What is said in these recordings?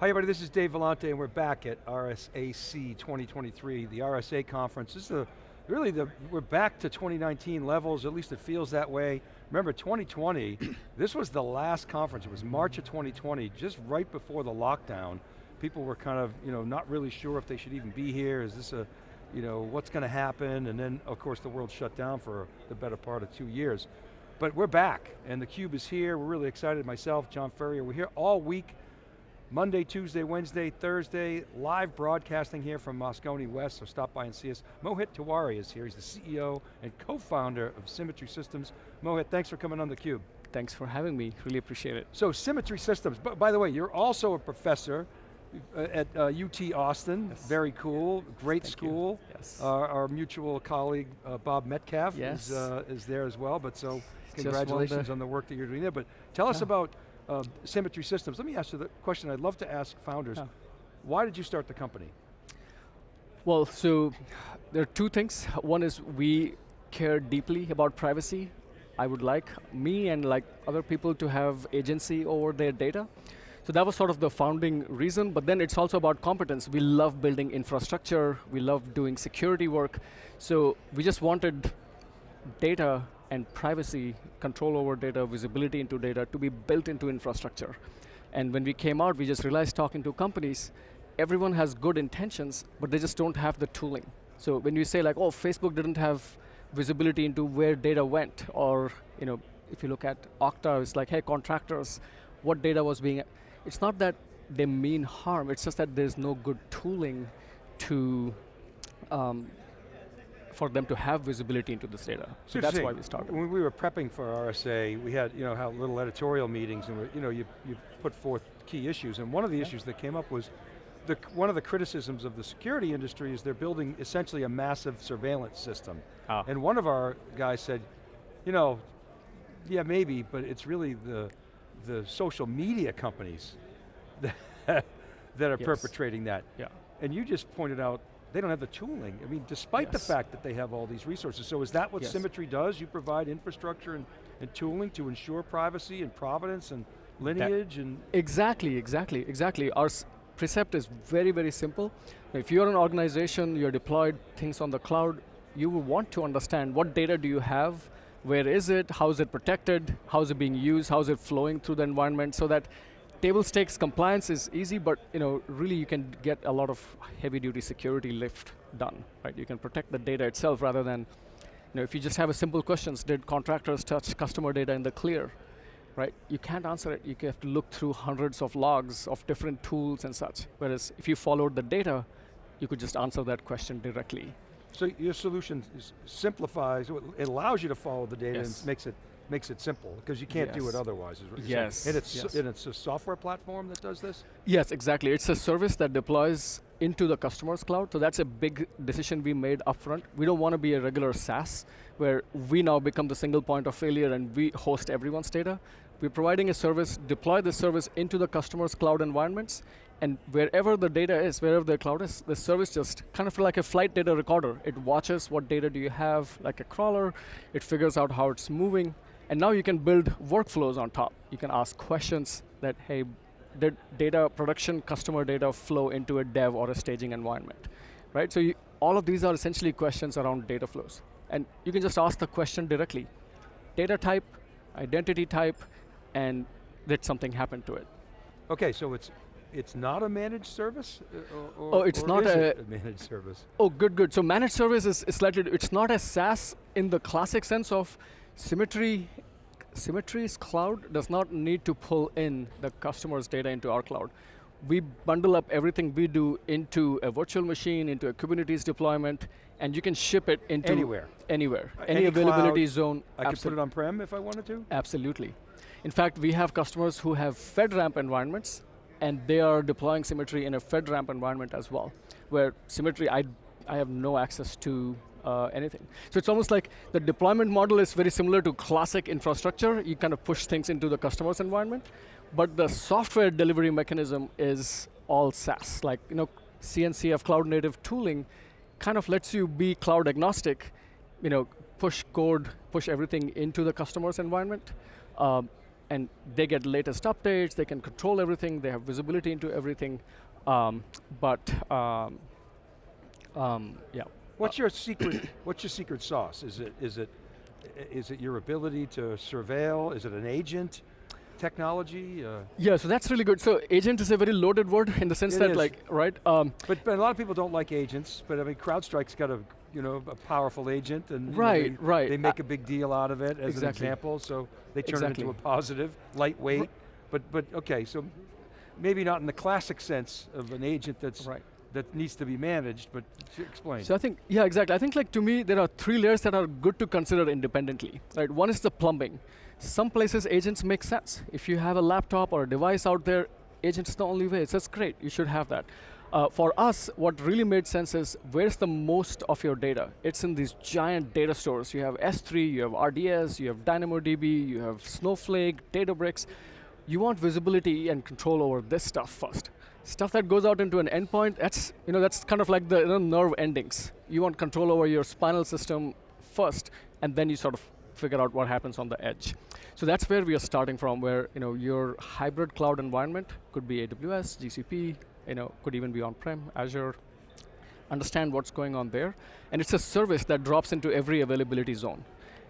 Hi everybody, this is Dave Vellante and we're back at RSAC 2023, the RSA conference. This is the, really the, we're back to 2019 levels, at least it feels that way. Remember 2020, this was the last conference, it was March of 2020, just right before the lockdown. People were kind of, you know, not really sure if they should even be here, is this a, you know, what's going to happen? And then, of course, the world shut down for the better part of two years. But we're back, and theCUBE is here, we're really excited, myself, John Furrier, we're here all week Monday, Tuesday, Wednesday, Thursday, live broadcasting here from Moscone West, so stop by and see us. Mohit Tiwari is here, he's the CEO and co-founder of Symmetry Systems. Mohit, thanks for coming on theCUBE. Thanks for having me, really appreciate it. So Symmetry Systems, but by the way, you're also a professor uh, at uh, UT Austin, yes. very cool, great Thank school. You. Yes. Uh, our mutual colleague, uh, Bob Metcalfe yes. is, uh, is there as well, but so congratulations on the work that you're doing there. But tell us about uh, Symmetry Systems. Let me ask you the question I'd love to ask founders. Oh. Why did you start the company? Well, so there are two things. One is we care deeply about privacy. I would like me and like other people to have agency over their data. So that was sort of the founding reason, but then it's also about competence. We love building infrastructure, we love doing security work, so we just wanted data and privacy, control over data, visibility into data to be built into infrastructure. And when we came out, we just realized talking to companies, everyone has good intentions, but they just don't have the tooling. So when you say like, oh, Facebook didn't have visibility into where data went, or you know, if you look at Okta, it's like, hey, contractors, what data was being, it's not that they mean harm, it's just that there's no good tooling to um, for them to have visibility into this data. So that's why we started. When we were prepping for RSA, we had you know how little editorial meetings, and you know you you put forth key issues, and one of the yeah. issues that came up was. The, one of the criticisms of the security industry is they're building essentially a massive surveillance system. Ah. And one of our guys said, you know, yeah maybe, but it's really the, the social media companies that, that are yes. perpetrating that. Yeah. And you just pointed out they don't have the tooling. I mean, despite yes. the fact that they have all these resources. So is that what yes. Symmetry does? You provide infrastructure and, and tooling to ensure privacy and provenance and lineage that, and? Exactly, exactly, exactly. Our precept is very, very simple. If you're an organization, you're deployed things on the cloud, you will want to understand what data do you have, where is it, how is it protected, how is it being used, how is it flowing through the environment, so that table stakes compliance is easy, but you know, really you can get a lot of heavy duty security lift done, right? You can protect the data itself rather than, you know, if you just have a simple questions, did contractors touch customer data in the clear, right? You can't answer it, you have to look through hundreds of logs of different tools and such. Whereas if you followed the data, you could just answer that question directly. So your solution simplifies, it allows you to follow the data yes. and makes it makes it simple, because you can't yes. do it otherwise. yes. And it's, yes. and it's a software platform that does this? Yes, exactly. It's a service that deploys into the customer's cloud, so that's a big decision we made upfront. We don't want to be a regular SaaS, where we now become the single point of failure and we host everyone's data. We're providing a service, deploy the service into the customer's cloud environments, and wherever the data is, wherever the cloud is, the service just kind of like a flight data recorder. It watches what data do you have, like a crawler, it figures out how it's moving, and now you can build workflows on top. You can ask questions that, hey, did data production, customer data flow into a dev or a staging environment, right? So you, all of these are essentially questions around data flows. And you can just ask the question directly. Data type, identity type, and did something happen to it? Okay, so it's it's not a managed service? Uh, or, oh, it's not a, a, managed service? Oh, good, good. So managed service is, is slightly, it's not a SaaS in the classic sense of Symmetry, Symmetry's cloud does not need to pull in the customer's data into our cloud. We bundle up everything we do into a virtual machine, into a Kubernetes deployment, and you can ship it into anywhere. Anywhere. Uh, any, any availability cloud, zone. I could put it on-prem if I wanted to? Absolutely. In fact, we have customers who have FedRAMP environments, and they are deploying Symmetry in a FedRAMP environment as well, where Symmetry, I, I have no access to uh, anything. So it's almost like the deployment model is very similar to classic infrastructure. You kind of push things into the customer's environment, but the software delivery mechanism is all SaaS. Like you know, CNCF cloud native tooling kind of lets you be cloud agnostic, you know, push code, push everything into the customer's environment. Um, and they get latest updates, they can control everything, they have visibility into everything, um, but um, um, yeah. What's your secret, what's your secret sauce? Is it, is it, is it your ability to surveil? Is it an agent technology? Uh, Yeah, so that's really good. So agent is a very loaded word in the sense It that is. like, right? Um, but, but a lot of people don't like agents, but I mean CrowdStrike's got a, you know, a powerful agent and know, Right, they, right. they make a big deal out of it as an example, so they turn Exactly. it into a positive, lightweight, but, but okay, so maybe not in the classic sense of an agent that's, Right. That needs to be managed, but explain. So I think, yeah, exactly. I think like to me, there are three layers that are good to consider independently, right? One is the plumbing. Some places agents make sense. If you have a laptop or a device out there, agents the only way. So that's great, you should have that. Uh, for us, what really made sense is where's the most of your data? It's in these giant data stores. You have S3, you have RDS, you have DynamoDB, you have Snowflake, Databricks. You want visibility and control over this stuff first. Stuff that goes out into an endpoint, that's, you know, that's kind of like the you know, nerve endings. You want control over your spinal system first, and then you sort of figure out what happens on the edge. So that's where we are starting from, where you know, your hybrid cloud environment could be AWS, GCP, you know, could even be on-prem, Azure, understand what's going on there. And it's a service that drops into every availability zone.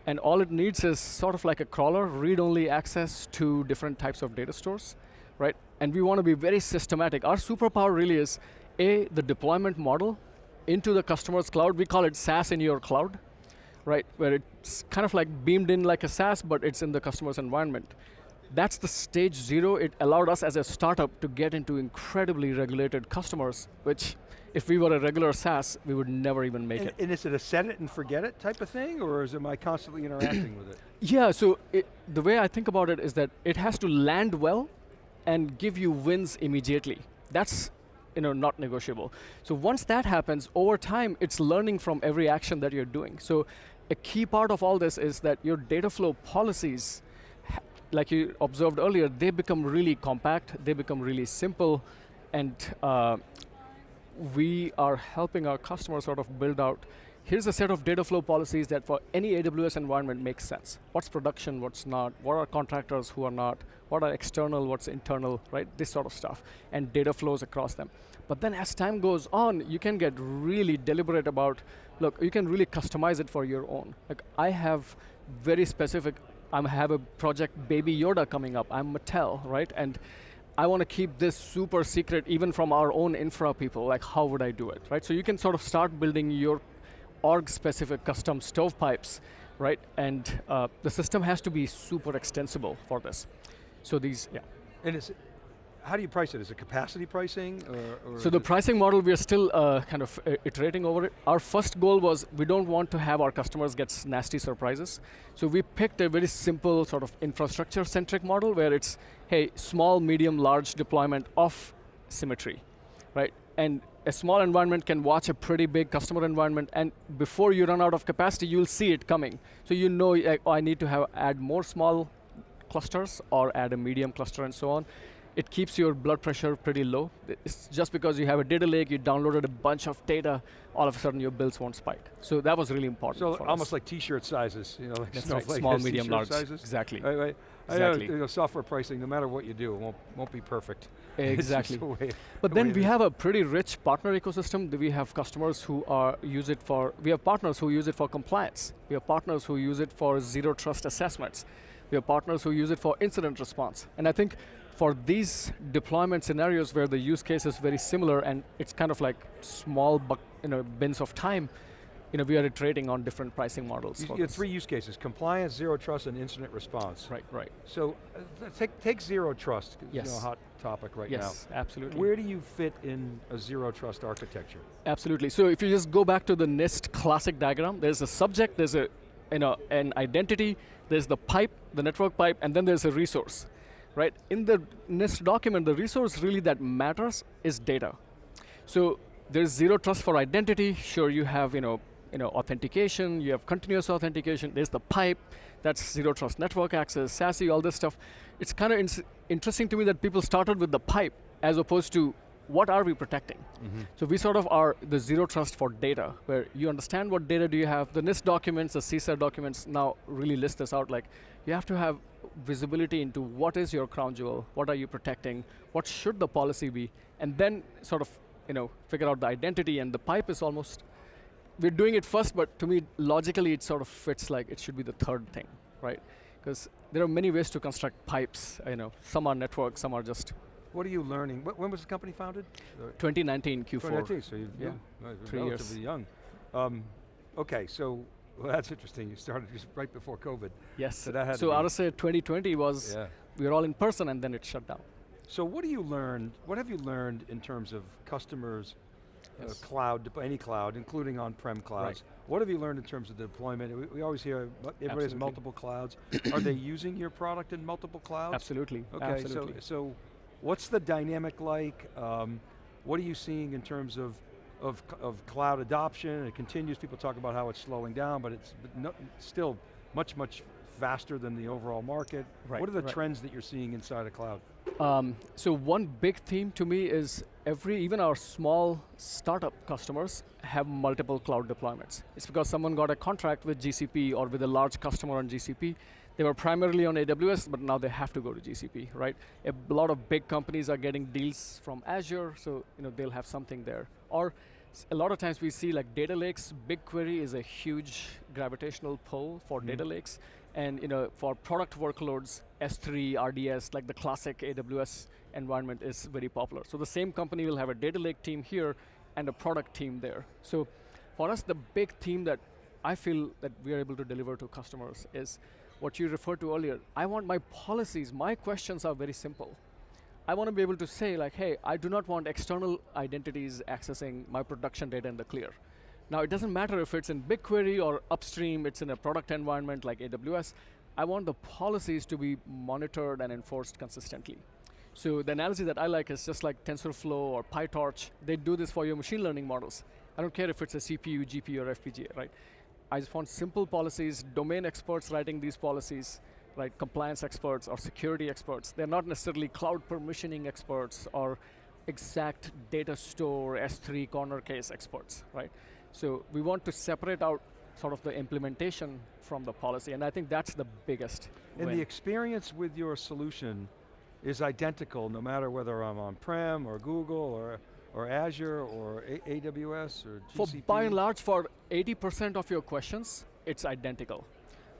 And all it needs is sort of like a crawler, read-only access to different types of data stores, right? And we want to be very systematic. Our superpower really is, A, the deployment model into the customer's cloud. We call it SaaS in your cloud, right? Where it's kind of like beamed in like a SaaS, but it's in the customer's environment. That's the stage zero. It allowed us as a startup to get into incredibly regulated customers, which if we were a regular SaaS, we would never even make and, it. and is it a set it and forget it type of thing, or is am I constantly interacting with it? Yeah, so it, the way I think about it is that it has to land well and give you wins immediately. That's you know, not negotiable. So once that happens, over time, it's learning from every action that you're doing. So a key part of all this is that your data flow policies, like you observed earlier, they become really compact, they become really simple, and uh, we are helping our customers sort of build out, here's a set of data flow policies that for any AWS environment makes sense. What's production, what's not, what are contractors who are not, what are external, what's internal, right? This sort of stuff, and data flows across them. But then as time goes on, you can get really deliberate about, look, you can really customize it for your own. Like I have very specific, I have a project Baby Yoda coming up, I'm Mattel, right? And I want to keep this super secret even from our own infra people, like how would I do it, right? So you can sort of start building your org-specific custom stovepipes, right? And uh, the system has to be super extensible for this. So these, yeah. And is how do you price it? Is it capacity pricing, or, or So the pricing model, we are still uh, kind of uh, iterating over it. Our first goal was we don't want to have our customers get nasty surprises. So we picked a very simple sort of infrastructure-centric model where it's, hey, small, medium, large deployment of symmetry, right? And a small environment can watch a pretty big customer environment, and before you run out of capacity, you'll see it coming. So you know, oh, I need to have add more small clusters or add a medium cluster and so on. It keeps your blood pressure pretty low. It's just because you have a data lake, you downloaded a bunch of data, all of a sudden your bills won't spike. So that was really important So almost us. like t-shirt sizes, you know, like That's right, small, medium, large. sizes. Exactly. Right, right. I know, Exactly. you know, software pricing, no matter what you do, it won't, won't be perfect. Exactly. way- But the then we have a pretty rich partner ecosystem. We have customers who are use it for, we have partners who use it for compliance. We have partners who use it for zero trust assessments. We have partners who use it for incident response. And I think for these deployment scenarios where the use case is very similar and it's kind of like small you know, bins of time, you know, we are iterating on different pricing models. You, you have three use cases, compliance, zero trust, and incident response. Right, right. So uh, take, take zero trust, 'cause, you know, Yes. a hot topic right yes, now. absolutely. Where do you fit in a zero trust architecture? Absolutely. So if you just go back to the NIST classic diagram, there's a subject, there's a you know an identity, there's the pipe, the network pipe, and then there's a resource, right? In the NIST document, the resource really that matters is data. So there's zero trust for identity. Sure, you have you know you know authentication, you have continuous authentication. There's the pipe, that's zero trust network access, SASE, all this stuff. It's kind of interesting to me that people started with the pipe as opposed to what are we protecting? Mm-hmm. So we sort of are the zero trust for data, where you understand what data do you have. The NIST documents, the CSER documents now really list this out, like you have to have visibility into what is your crown jewel, what are you protecting, what should the policy be, and then sort of you know, figure out the identity and the pipe is almost, we're doing it first, but to me, logically it sort of fits like it should be the third thing, right? Because there are many ways to construct pipes, you know, some are network, some are just What are you learning? Wh- When was the company founded? Uh, 2019 Q4. 2019, so you're Yeah. young, uh, Three years. relatively young. Um, okay, so well, that's interesting. You started just right before COVID. Yes. So that had so RSA 2020 was Yeah. we were all in person and then it shut down. So what do you learn? What have you learned in terms of customers, uh, cloud, any cloud, including on-prem clouds? What have you learned in terms of the deployment? We, we always hear everybody has multiple clouds. Are they using your product in multiple clouds? Absolutely. Okay, Absolutely. so so what's the dynamic like? Um, what are you seeing in terms of of, of cloud adoption? It continues. People talk about how it's slowing down, but it's no, still much much faster than the overall market. Right, What are the right. trends that you're seeing inside of cloud? Um, so one big theme to me is every, even our small startup customers have multiple cloud deployments. It's because someone got a contract with GCP or with a large customer on GCP. They were primarily on AWS, but now they have to go to GCP, right? A lot of big companies are getting deals from Azure, so you know they'll have something there. Or a lot of times we see like data lakes, BigQuery is a huge gravitational pull for Mhm. data lakes. And you know, for product workloads, S3, RDS, like the classic AWS environment is very popular. So the same company will have a data lake team here and a product team there. So for us, the big theme that I feel that we are able to deliver to customers is what you referred to earlier. I want my policies, my questions are very simple. I want to be able to say like, hey, I do not want external identities accessing my production data in the clear. Now it doesn't matter if it's in BigQuery or upstream, it's in a product environment like AWS. I want the policies to be monitored and enforced consistently. So the analogy that I like is just like TensorFlow or PyTorch. They do this for your machine learning models. I don't care if it's a CPU, GPU, or FPGA, right? I just want simple policies, domain experts writing these policies, right? Compliance experts or security experts. They're not necessarily cloud permissioning experts or exact data store S3 corner case experts, right? So we want to separate out sort of the implementation from the policy, and I think that's the biggest. And win. the experience with your solution is identical no matter whether I'm on-prem or Google or, or Azure or A AWS or For by and large, for 80% of your questions, it's identical.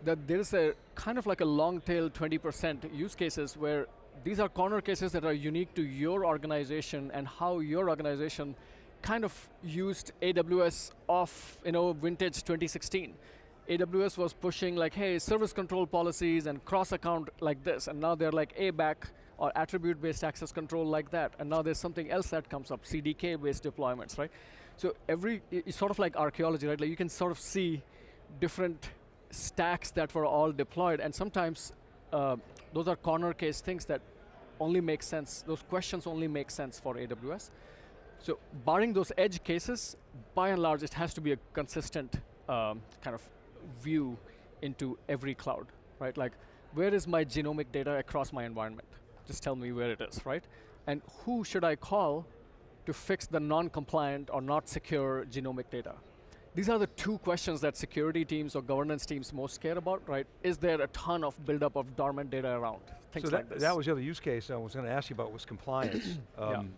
That there is a kind of like a long tail 20% use cases where these are corner cases that are unique to your organization and how your organization kind of used AWS off, you know, vintage 2016. AWS was pushing like, hey, service control policies and cross account like this, and now they're like ABAC or attribute-based access control like that, and now there's something else that comes up, CDK-based deployments, right? So every, it's sort of like archaeology, right? Like you can sort of see different stacks that were all deployed, and sometimes uh, those are corner case things that only make sense, those questions only make sense for AWS. So barring those edge cases, by and large, it has to be a consistent um, kind of view into every cloud, right? Like, where is my genomic data across my environment? Just tell me where it is, right? And who should I call to fix the non-compliant or not secure genomic data? These are the two questions that security teams or governance teams most care about, right? Is there a ton of buildup of dormant data around? Things so that, like this. that was the other use case I was going to ask you about was compliance. Yeah. um,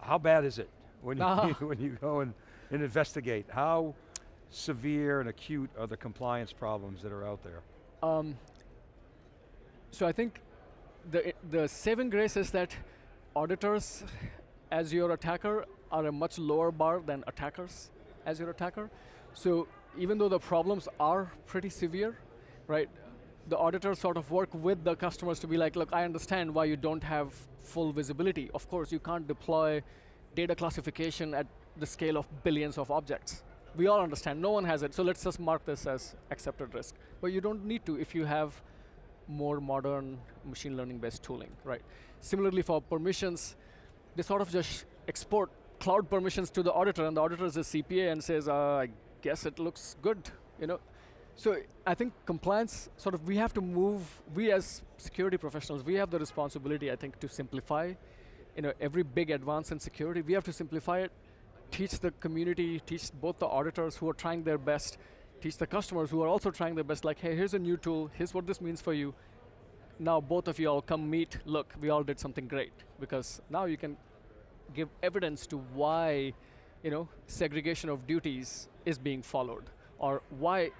How bad is it when you, Ah. when you go and, and investigate? How severe and acute are the compliance problems that are out there? Um, so I think the, the saving grace is that auditors, as your attacker, are a much lower bar than attackers as your attacker. So even though the problems are pretty severe, right, the auditors sort of work with the customers to be like, look, I understand why you don't have full visibility. Of course, you can't deploy data classification at the scale of billions of objects. We all understand, no one has it, so let's just mark this as accepted risk. But you don't need to if you have more modern machine learning based tooling, right? Similarly for permissions, they sort of just export cloud permissions to the auditor and the auditor is a CPA and says, uh, I guess it looks good, you know? So I think compliance, sort of, we have to move, we as security professionals, we have the responsibility, I think, to simplify you know, every big advance in security, we have to simplify it, teach the community, teach both the auditors who are trying their best, teach the customers who are also trying their best, like, hey, here's a new tool, here's what this means for you. Now both of you all come meet, look, we all did something great. Because now you can give evidence to why you know, segregation of duties is being followed. Or why,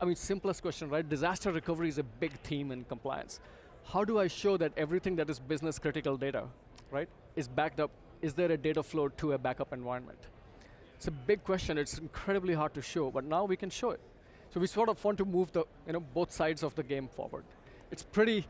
I mean, simplest question, right? Disaster recovery is a big theme in compliance. How do I show that everything that is business critical data, right, is backed up? Is there a data flow to a backup environment? It's a big question, it's incredibly hard to show, but now we can show it. So we sort of want to move the, you know, both sides of the game forward. It's pretty,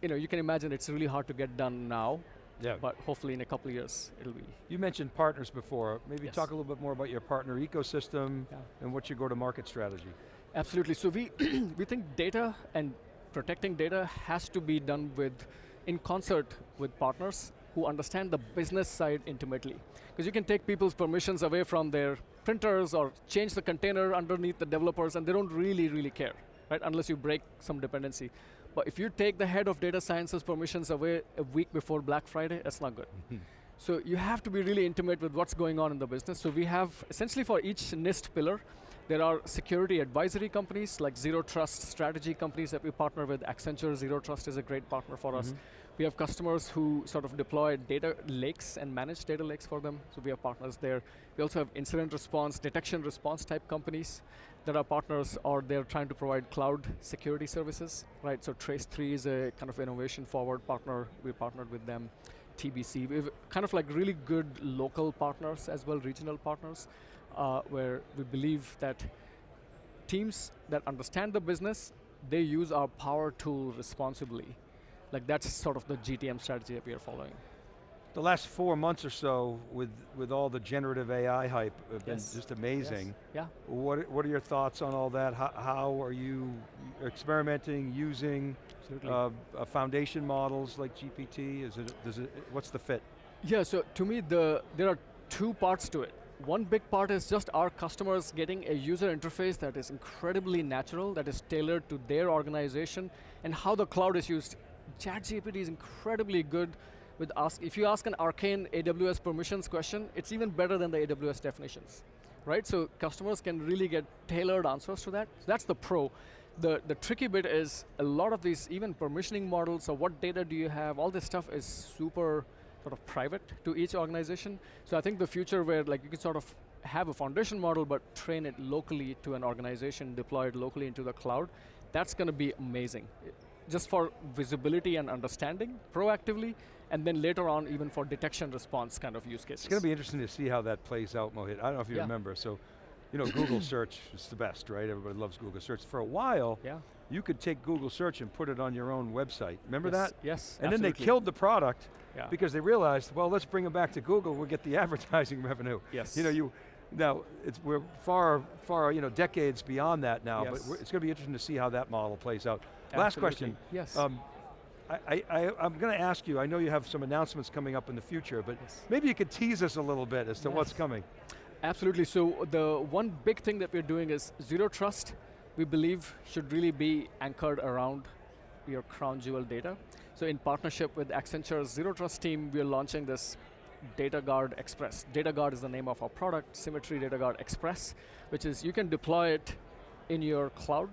you know, you can imagine it's really hard to get done now, Yeah. but hopefully in a couple of years, it'll be. You mentioned partners before. Maybe Yes. talk a little bit more about your partner ecosystem Yeah. and what's your go-to-market strategy. Absolutely, so we, we think data and protecting data has to be done with, in concert with partners who understand the business side intimately. Because you can take people's permissions away from their printers or change the container underneath the developers and they don't really, really care, right? Unless you break some dependency. But if you take the head of data science's permissions away a week before Black Friday, that's not good. Mm-hmm. So you have to be really intimate with what's going on in the business. So we have, essentially for each NIST pillar, there are security advisory companies like Zero Trust strategy companies that we partner with. Accenture Zero Trust is a great partner for us. Mm-hmm. We have customers who sort of deploy data lakes and manage data lakes for them, so we have partners there. We also have incident response, detection response type companies that are partners or they're trying to provide cloud security services, right? So Trace3 is a kind of innovation forward partner. We partnered with them. TBC, we have kind of like really good local partners as well, regional partners, uh, where we believe that teams that understand the business, they use our power tool responsibly. Like that's sort of the GTM strategy that we are following. The last four months or so with, with all the generative AI hype have been Yes. just amazing. Yeah. What, what are your thoughts on all that? How, how are you experimenting, using uh, uh, foundation models like GPT? Is it, does it, what's the fit? Yeah, so to me, the, there are two parts to it. One big part is just our customers getting a user interface that is incredibly natural, that is tailored to their organization, and how the cloud is used. ChatGPT is incredibly good with ask, if you ask an arcane AWS permissions question, it's even better than the AWS definitions, right? So customers can really get tailored answers to that. That's the pro. The, the tricky bit is a lot of these, even permissioning models, or what data do you have, all this stuff is super sort of private to each organization. So I think the future where like you can sort of have a foundation model but train it locally to an organization, deploy it locally into the cloud, that's going to be amazing. Just for visibility and understanding proactively, and then later on even for detection response kind of use cases. It's going to be interesting to see how that plays out, Mohit. I don't know if you Yeah. remember, so, you know, Google search is the best, right? Everybody loves Google search. For a while, Yeah. you could take Google search and put it on your own website. Remember yes. that? Yes. And then they killed the product Yeah. because they realized, well, let's bring them back to Google, we'll get the advertising revenue. Yes. You know, you, now, it's, we're far, far, you know, decades beyond that now, but Yes. we're- it's going to be interesting to see how that model plays out. Last question. Yes. Um, I, I, I'm going to ask you, I know you have some announcements coming up in the future, but Yes. maybe you could tease us a little bit as to what's coming. Absolutely, so the one big thing that we're doing is zero trust, we believe should really be anchored around your crown jewel data. So in partnership with Accenture's Zero Trust team, we're launching this Data Guard Express. Data Guard is the name of our product, Symmetry Data Guard Express, which is you can deploy it in your cloud,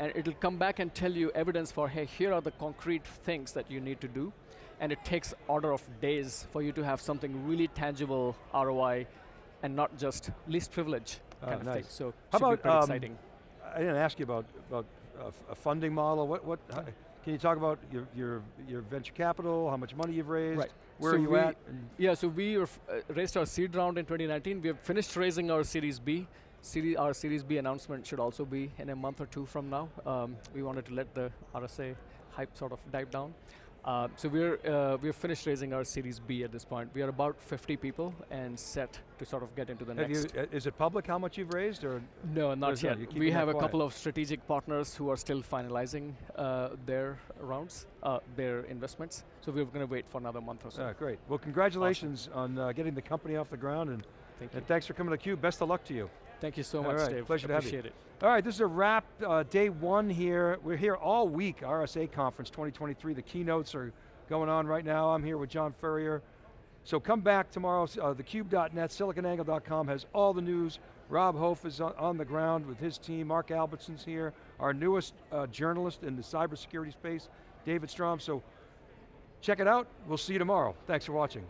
and it'll come back and tell you evidence for, hey, here are the concrete things that you need to do, and it takes order of days for you to have something really tangible ROI and not just least privilege Ah, kind of thing. So How about, um, exciting. I didn't ask you about, about a, f- a funding model. What, what, how- can you talk about your, your, your venture capital, how much money you've raised? Right. Where So are you we- at? Yeah, so we uh, raised our seed round in 2019. We have finished raising our Series B. Series, our Series B announcement should also be in a month or two from now. Um, we wanted to let the RSA hype sort of dive down. Uh, so we're uh, we've finished raising our Series B at this point. We are about 50 people and set to sort of get into the have next. uh, is it public how much you've raised or? No, not yet. We have a quiet. couple of strategic partners who are still finalizing uh, their rounds, uh, their investments. So we're going to wait for another month or so. Ah, great. Well, congratulations on uh, getting the company off the ground and, Thank you. and thanks for coming to theCUBE. Best of luck to you. Thank you so All much, right, Dave. pleasure to have you. Appreciate it. All right, this is a wrap, uh, day one here. We're here all week, RSA Conference 2023. The keynotes are going on right now. I'm here with John Furrier. So come back tomorrow, uh, thecube.net, siliconangle.com has all the news. Rob Hof is on, on the ground with his team. Mark Albertson's here. Our newest uh, journalist in the cybersecurity space, David Strom. So check it out. We'll see you tomorrow. Thanks for watching.